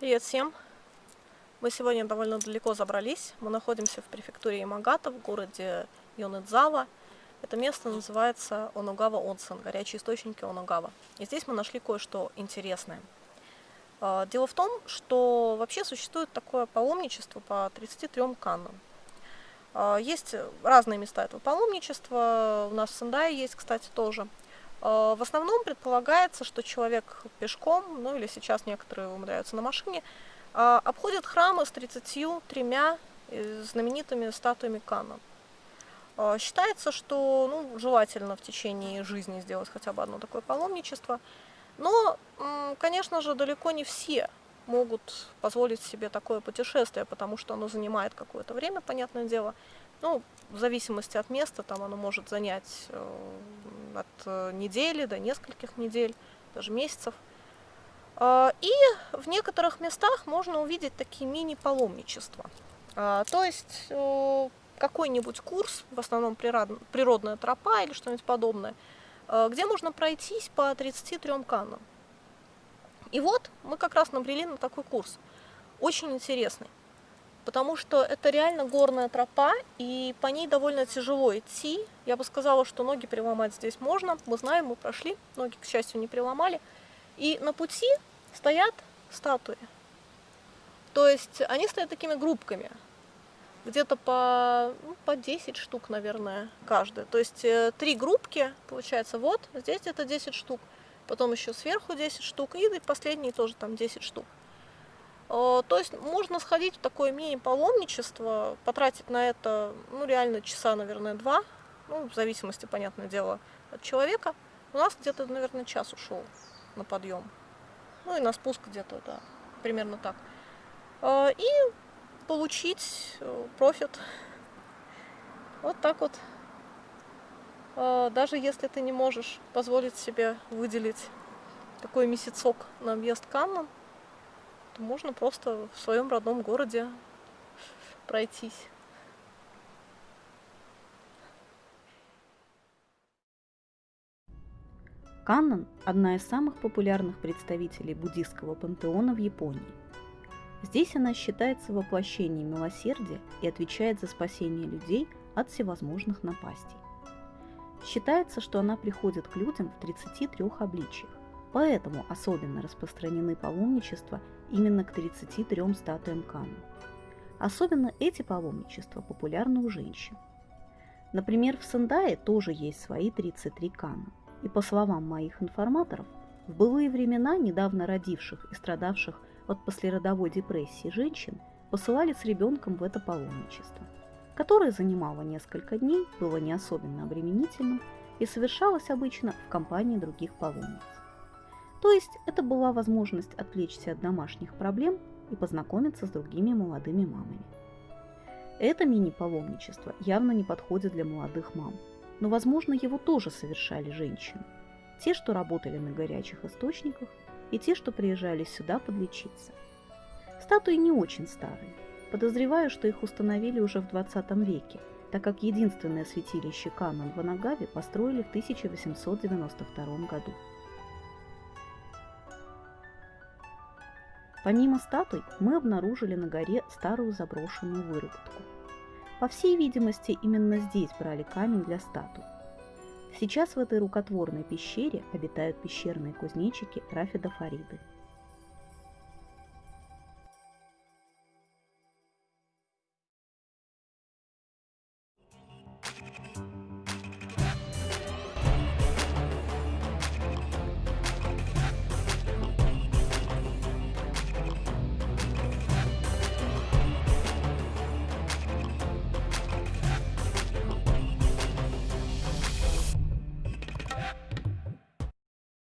Привет всем! Мы сегодня довольно далеко забрались. Мы находимся в префектуре Ямагата в городе Йонэдзава. Это место называется Оногава Онсен, горячие источники Оногава. И здесь мы нашли кое-что интересное. А, дело в том, что вообще существует такое паломничество по 33 каннам. А, есть разные места этого паломничества. У нас в Сендае есть, кстати, тоже. А, в основном предполагается, что человек пешком, ну или сейчас некоторые умудряются на машине, обходит храмы с 33 э, знаменитыми статуями Канна. Считается, что ну, желательно в течение жизни сделать хотя бы одно такое паломничество. Но, конечно же, далеко не все могут позволить себе такое путешествие, потому что оно занимает какое-то время, понятное дело. Ну, в зависимости от места, там оно может занять э, от э, недели до нескольких недель, даже месяцев. А, и в некоторых местах можно увидеть такие мини-паломничества. А, то есть э, какой-нибудь курс, в основном природная тропа или что-нибудь подобное, где можно пройтись по 33 каннам. И вот мы как раз набрели на такой курс. Очень интересный. Потому что это реально горная тропа, и по ней довольно тяжело идти. Я бы сказала, что ноги переломать здесь можно. Мы знаем, мы прошли, ноги, к счастью, не переломали. И на пути стоят статуи. То есть они стоят такими группками. Где-то по, ну, по 10 штук, наверное, каждая. То есть э, три группки, получается, вот, здесь где-то 10 штук потом еще сверху 10 штук, и последние тоже там 10 штук. То есть можно сходить в такое мини-паломничество, потратить на это, ну, реально часа, наверное, два, ну, в зависимости, понятное дело, от человека. У нас где-то, наверное, час ушел на подъем. Ну и на спуск где-то, да, примерно так. И получить э, профит. Вот так вот даже если ты не можешь позволить себе выделить такой месяцок на объезд Каннам, то можно просто в своем родном городе пройтись. Каннан – одна из самых популярных представителей буддийского пантеона в Японии. Здесь она считается воплощением милосердия и отвечает за спасение людей от всевозможных напастей. Считается, что она приходит к людям в 33 обличиях, поэтому особенно распространены паломничества именно к 33 статуям Кану. Особенно эти паломничества популярны у женщин. Например, в Сендае тоже есть свои 33 Кана, и по словам моих информаторов, в былые времена недавно родивших и страдавших от послеродовой депрессии женщин посылали с ребенком в это паломничество – которое занимало несколько дней, было не особенно обременительным и совершалось обычно в компании других паломниц. То есть это была возможность отвлечься от домашних проблем и познакомиться с другими молодыми мамами. Это мини-паломничество явно не подходит для молодых мам, но, возможно, его тоже совершали женщины. Те, что работали на горячих источниках, и те, что приезжали сюда подлечиться. Статуи не очень старые, Подозреваю, что их установили уже в 20 веке, так как единственное святилище Канон в Анагаве построили в 1892 году. Помимо статуй, мы обнаружили на горе старую заброшенную выработку. По всей видимости, именно здесь брали камень для статуй. Сейчас в этой рукотворной пещере обитают пещерные кузнечики Рафида Фариды –